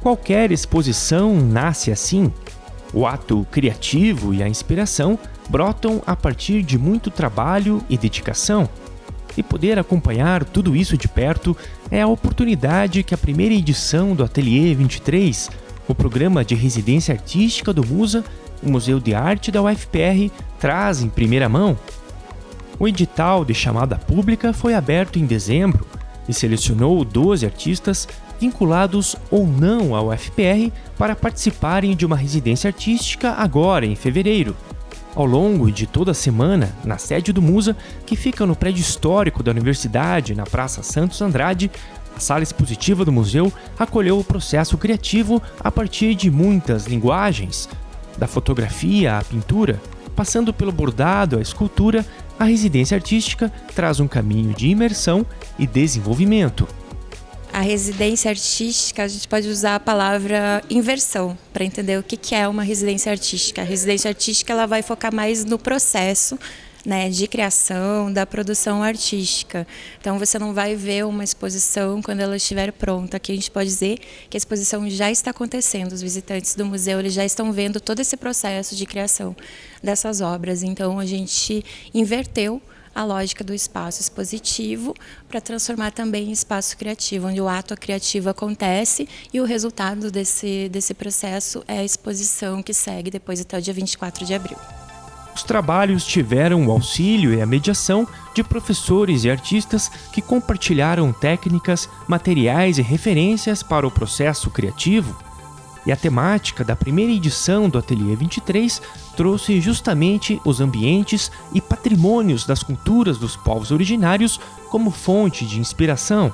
Qualquer exposição nasce assim. O ato criativo e a inspiração brotam a partir de muito trabalho e dedicação. E poder acompanhar tudo isso de perto é a oportunidade que a primeira edição do Ateliê 23, o programa de residência artística do Musa, o Museu de Arte da UFPR, traz em primeira mão. O edital de chamada pública foi aberto em dezembro e selecionou 12 artistas vinculados ou não ao UFPR para participarem de uma residência artística agora em fevereiro. Ao longo de toda a semana, na sede do Musa, que fica no prédio histórico da universidade, na Praça Santos Andrade, a sala expositiva do museu acolheu o processo criativo a partir de muitas linguagens, da fotografia à pintura, passando pelo bordado à escultura, a residência artística traz um caminho de imersão e desenvolvimento. A residência artística, a gente pode usar a palavra inversão para entender o que é uma residência artística. A residência artística ela vai focar mais no processo né, de criação, da produção artística. Então você não vai ver uma exposição quando ela estiver pronta. Aqui a gente pode dizer que a exposição já está acontecendo. Os visitantes do museu eles já estão vendo todo esse processo de criação dessas obras. Então a gente inverteu a lógica do espaço expositivo para transformar também em espaço criativo, onde o ato criativo acontece e o resultado desse, desse processo é a exposição que segue depois até o dia 24 de abril. Os trabalhos tiveram o auxílio e a mediação de professores e artistas que compartilharam técnicas, materiais e referências para o processo criativo e a temática da primeira edição do Ateliê 23 trouxe justamente os ambientes e patrimônios das culturas dos povos originários como fonte de inspiração.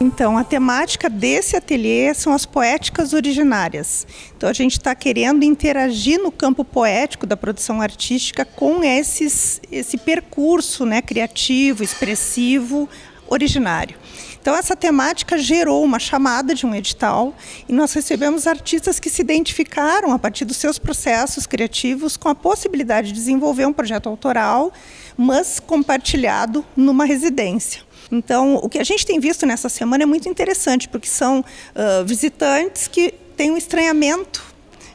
Então, a temática desse ateliê são as poéticas originárias. Então, a gente está querendo interagir no campo poético da produção artística com esses, esse percurso né, criativo, expressivo, originário. Então, essa temática gerou uma chamada de um edital e nós recebemos artistas que se identificaram a partir dos seus processos criativos com a possibilidade de desenvolver um projeto autoral, mas compartilhado numa residência. Então, o que a gente tem visto nessa semana é muito interessante, porque são uh, visitantes que têm um estranhamento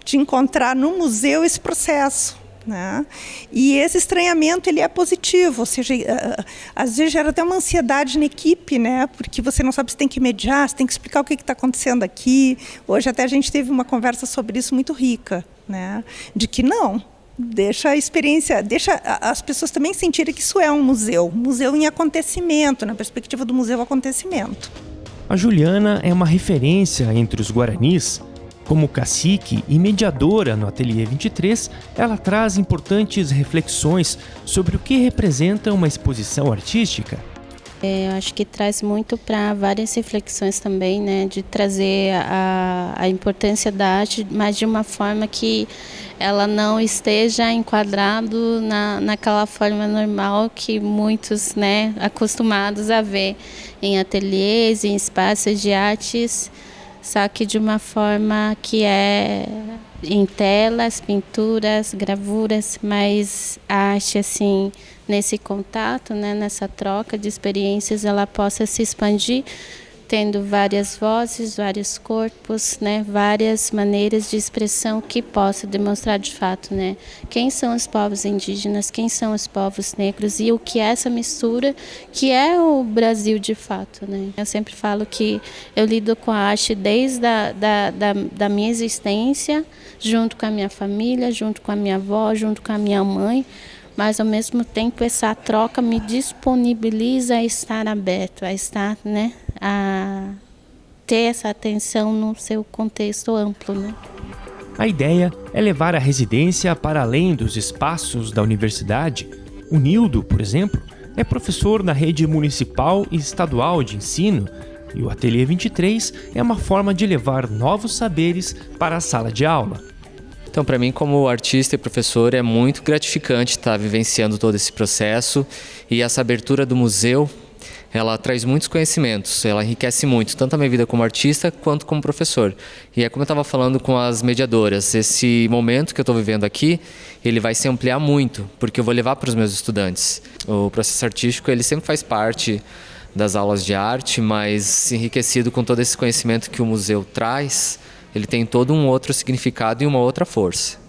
de encontrar no museu esse processo. Né? E esse estranhamento ele é positivo, ou seja, às vezes gera até uma ansiedade na equipe, né? porque você não sabe se tem que mediar, se tem que explicar o que está acontecendo aqui. Hoje até a gente teve uma conversa sobre isso muito rica, né? de que não, deixa a experiência, deixa as pessoas também sentirem que isso é um museu, museu em acontecimento, na perspectiva do museu acontecimento. A Juliana é uma referência entre os guaranis como cacique e mediadora no Ateliê 23, ela traz importantes reflexões sobre o que representa uma exposição artística. É, eu acho que traz muito para várias reflexões também, né, de trazer a, a importância da arte, mas de uma forma que ela não esteja enquadrado na, naquela forma normal que muitos, né, acostumados a ver em ateliês, em espaços de artes só que de uma forma que é em telas, pinturas, gravuras, mas a arte assim nesse contato, né, nessa troca de experiências, ela possa se expandir tendo várias vozes, vários corpos, né, várias maneiras de expressão que possa demonstrar de fato, né, quem são os povos indígenas, quem são os povos negros e o que é essa mistura que é o Brasil de fato, né. Eu sempre falo que eu lido com a arte desde a, da, da, da minha existência, junto com a minha família, junto com a minha avó, junto com a minha mãe, mas ao mesmo tempo essa troca me disponibiliza a estar aberto, a estar, né, a ter essa atenção no seu contexto amplo, né? A ideia é levar a residência para além dos espaços da universidade. O Nildo, por exemplo, é professor na rede municipal e estadual de ensino e o Ateliê 23 é uma forma de levar novos saberes para a sala de aula. Então, para mim, como artista e professor, é muito gratificante estar vivenciando todo esse processo e essa abertura do museu. Ela traz muitos conhecimentos, ela enriquece muito, tanto a minha vida como artista quanto como professor. E é como eu estava falando com as mediadoras, esse momento que eu estou vivendo aqui, ele vai se ampliar muito, porque eu vou levar para os meus estudantes. O processo artístico, ele sempre faz parte das aulas de arte, mas enriquecido com todo esse conhecimento que o museu traz, ele tem todo um outro significado e uma outra força.